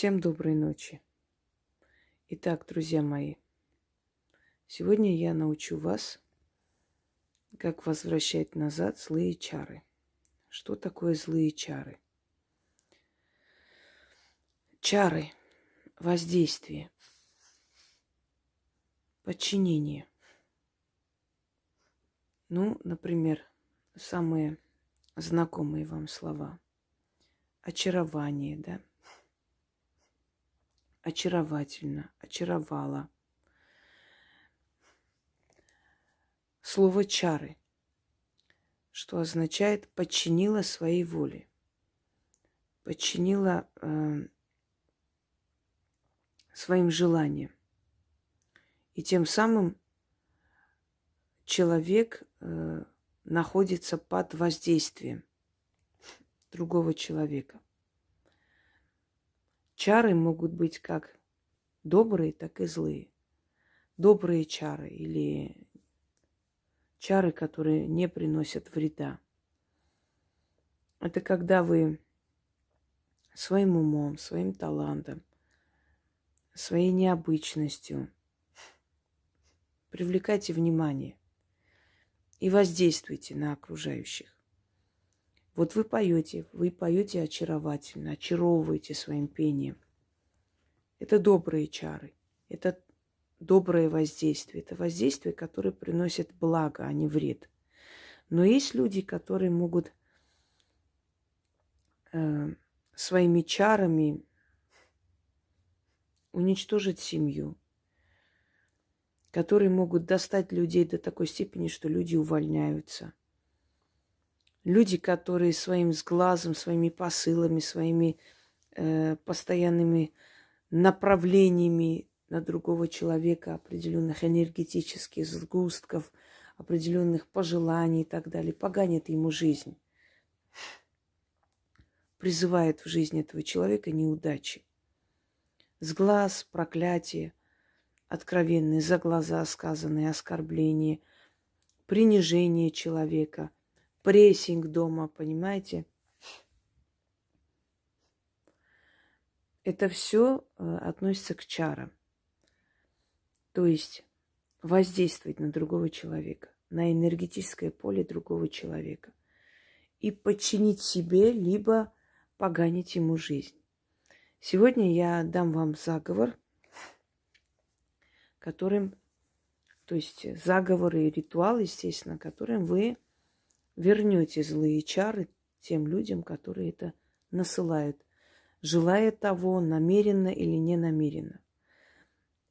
Всем доброй ночи. Итак, друзья мои, сегодня я научу вас, как возвращать назад злые чары. Что такое злые чары? Чары, воздействие, подчинение. Ну, например, самые знакомые вам слова. Очарование, да? Очаровательно, очаровала. Слово чары, что означает подчинила своей воле. Подчинила э, своим желаниям. И тем самым человек э, находится под воздействием другого человека. Чары могут быть как добрые, так и злые. Добрые чары или чары, которые не приносят вреда. Это когда вы своим умом, своим талантом, своей необычностью привлекайте внимание и воздействуйте на окружающих. Вот вы поете, вы поете очаровательно, очаровываете своим пением. Это добрые чары, это доброе воздействие, это воздействие, которое приносит благо, а не вред. Но есть люди, которые могут э, своими чарами уничтожить семью, которые могут достать людей до такой степени, что люди увольняются. Люди, которые своим сглазом, своими посылами, своими э, постоянными направлениями на другого человека, определенных энергетических сгустков, определенных пожеланий и так далее, поганят ему жизнь, призывает в жизнь этого человека неудачи. Сглаз, проклятие – откровенные, за глаза сказанные оскорбления, принижение человека, прессинг дома, понимаете? Это все э, относится к чарам. То есть воздействовать на другого человека, на энергетическое поле другого человека и подчинить себе, либо поганить ему жизнь. Сегодня я дам вам заговор – которым, то есть заговоры и ритуал, естественно, которым вы вернете злые чары тем людям, которые это насылают, желая того, намеренно или не намеренно.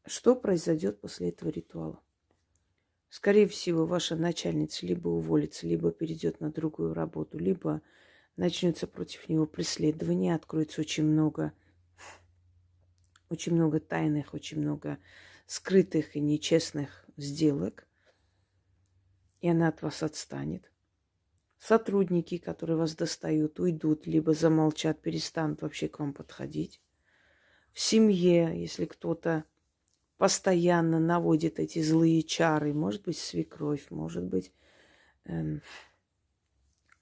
Что произойдет после этого ритуала? Скорее всего, ваша начальница либо уволится, либо перейдет на другую работу, либо начнется против него преследование, откроется очень много, очень много тайных, очень много скрытых и нечестных сделок, и она от вас отстанет. Сотрудники, которые вас достают, уйдут, либо замолчат, перестанут вообще к вам подходить. В семье, если кто-то постоянно наводит эти злые чары, может быть, свекровь, может быть, эм,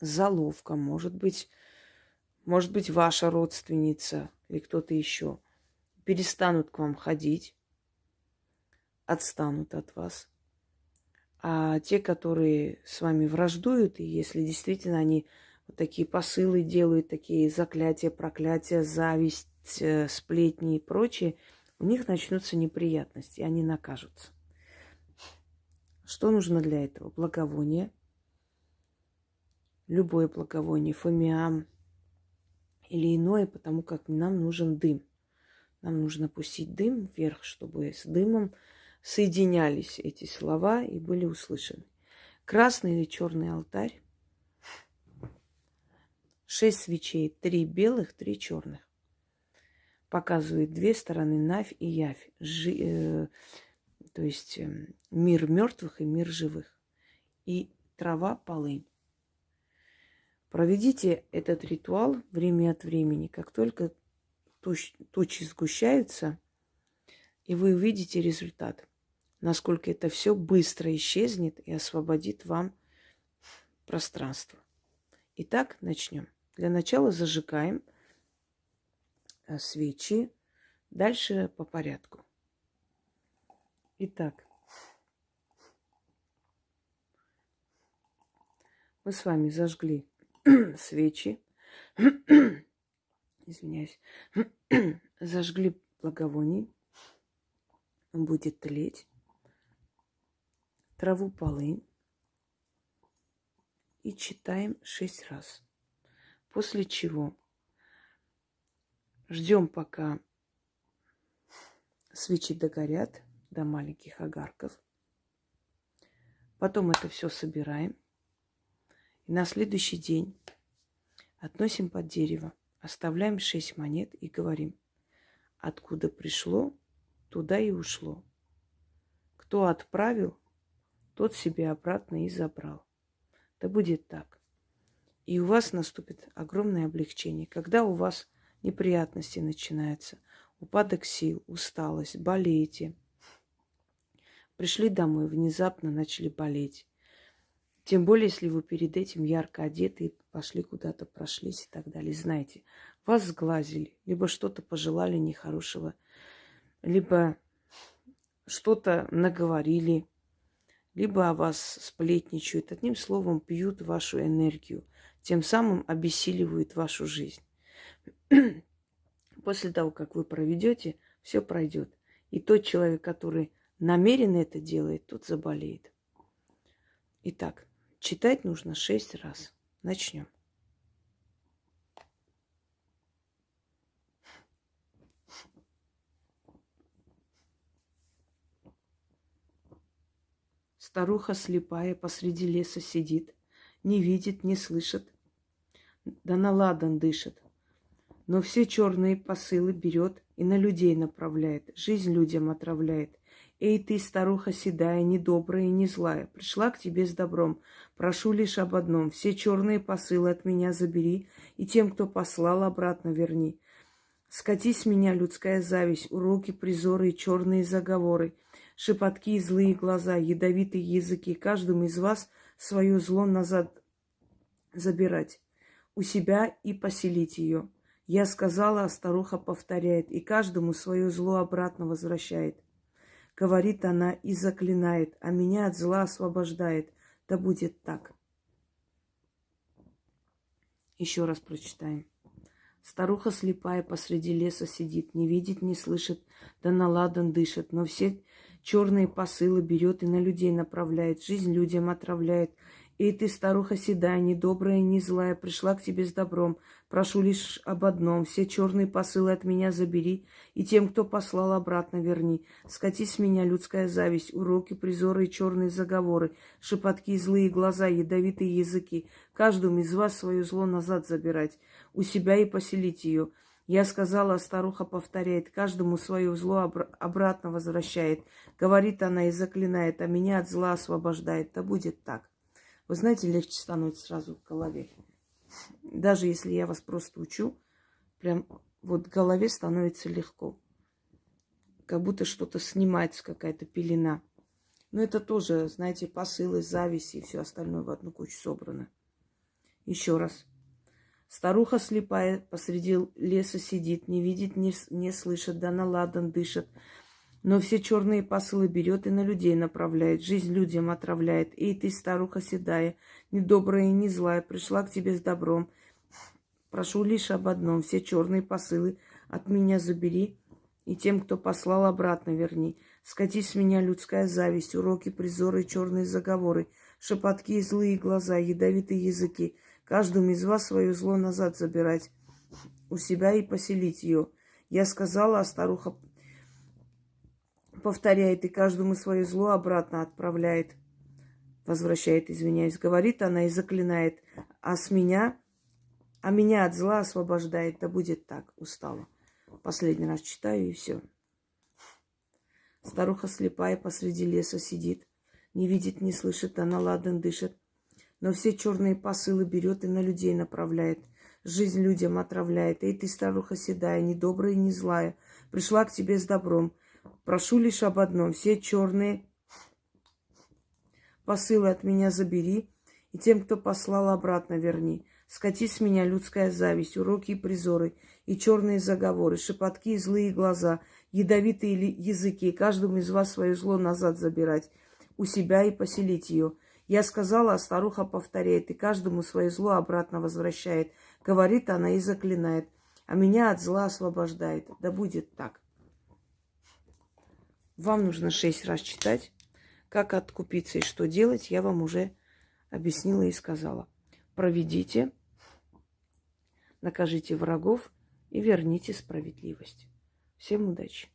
заловка, может быть, может быть, ваша родственница или кто-то еще, перестанут к вам ходить, отстанут от вас. А те, которые с вами враждуют, и если действительно они вот такие посылы делают, такие заклятия, проклятия, зависть, э, сплетни и прочее, у них начнутся неприятности, и они накажутся. Что нужно для этого? Благовоние. Любое благовоние, фомиам или иное, потому как нам нужен дым. Нам нужно пустить дым вверх, чтобы с дымом соединялись эти слова и были услышаны. Красный или черный алтарь, шесть свечей, три белых, три черных. Показывает две стороны Навь и Явь, жи, э, то есть э, мир мертвых и мир живых. И трава полынь. Проведите этот ритуал время от времени. Как только туч, тучи сгущаются, и вы увидите результат насколько это все быстро исчезнет и освободит вам пространство. Итак, начнем. Для начала зажигаем э, свечи Дальше по порядку. Итак, мы с вами зажгли свечи, извиняюсь, зажгли благовоний, он будет тлеть, траву полынь и читаем шесть раз. После чего ждем, пока свечи догорят до маленьких огарков. Потом это все собираем. И на следующий день относим под дерево, оставляем шесть монет и говорим, откуда пришло, туда и ушло. Кто отправил, тот себе обратно и забрал. Да будет так. И у вас наступит огромное облегчение. Когда у вас неприятности начинаются, упадок сил, усталость, болеете. Пришли домой, внезапно начали болеть. Тем более, если вы перед этим ярко одеты и пошли куда-то, прошлись и так далее. Знаете, вас сглазили, либо что-то пожелали нехорошего, либо что-то наговорили, либо о вас сплетничают. Одним словом, пьют вашу энергию, тем самым обессиливают вашу жизнь. После того, как вы проведете, все пройдет. И тот человек, который намеренно это делает, тот заболеет. Итак, читать нужно шесть раз. Начнем. Старуха слепая посреди леса сидит, не видит, не слышит, да на ладан дышит но все черные посылы берет и на людей направляет, жизнь людям отравляет. Эй ты, старуха седая, недобрая и не злая, пришла к тебе с добром. Прошу лишь об одном, все черные посылы от меня забери, и тем, кто послал, обратно верни. Скатись меня людская зависть, уроки, призоры и черные заговоры, шепотки злые глаза, ядовитые языки. Каждому из вас свое зло назад забирать, у себя и поселить ее. Я сказала, а старуха повторяет, и каждому свое зло обратно возвращает. Говорит она и заклинает, а меня от зла освобождает. Да будет так. Еще раз прочитаем. Старуха слепая посреди леса сидит, не видит, не слышит, да наладан дышит, но все черные посылы берет и на людей направляет, жизнь людям отравляет, и ты, старуха седая, не добрая, не злая, пришла к тебе с добром. Прошу лишь об одном. Все черные посылы от меня забери, и тем, кто послал, обратно верни. Скати с меня людская зависть, уроки, призоры и черные заговоры, шепотки, злые глаза, ядовитые языки. Каждому из вас свое зло назад забирать, у себя и поселить ее. Я сказала, а старуха повторяет, каждому свое зло обр- обратно возвращает. Говорит она и заклинает, а меня от зла освобождает. Да будет так. Вы знаете, легче становится сразу в голове. Даже если я вас просто учу, прям вот в голове становится легко. Как будто что-то снимается, какая-то пелена. Но это тоже, знаете, посылы, зависть и все остальное в одну кучу собрано. Еще раз. Старуха слепая посреди леса сидит, не видит, не, не слышит, да на ладан дышит. Но все черные посылы берет и на людей направляет, жизнь людям отравляет. Эй, ты, старуха седая, недобрая и не злая, пришла к тебе с добром. Прошу лишь об одном, все черные посылы от меня забери, и тем, кто послал, обратно верни. Скатись с меня людская зависть, уроки, призоры, черные заговоры, шепотки и злые глаза, ядовитые языки. Каждому из вас свое зло назад забирать, у себя и поселить ее. Я сказала, а старуха повторяет и каждому свое зло обратно отправляет. Возвращает, извиняюсь. Говорит она и заклинает. А с меня, а меня от зла освобождает. Да будет так. Устала. Последний раз читаю и все. Старуха слепая посреди леса сидит. Не видит, не слышит, она ладан дышит. Но все черные посылы берет и на людей направляет. Жизнь людям отравляет. Эй, ты, старуха седая, не добрая и не злая. Пришла к тебе с добром. Прошу лишь об одном. Все черные посылы от меня забери, и тем, кто послал, обратно верни. Скати с меня людская зависть, уроки и призоры, и черные заговоры, шепотки и злые глаза, ядовитые языки, каждому из вас свое зло назад забирать, у себя и поселить ее. Я сказала, а старуха повторяет, и каждому свое зло обратно возвращает. Говорит она и заклинает, а меня от зла освобождает. Да будет так. Вам нужно шесть раз читать. Как откупиться и что делать, я вам уже объяснила и сказала. Проведите, накажите врагов и верните справедливость. Всем удачи!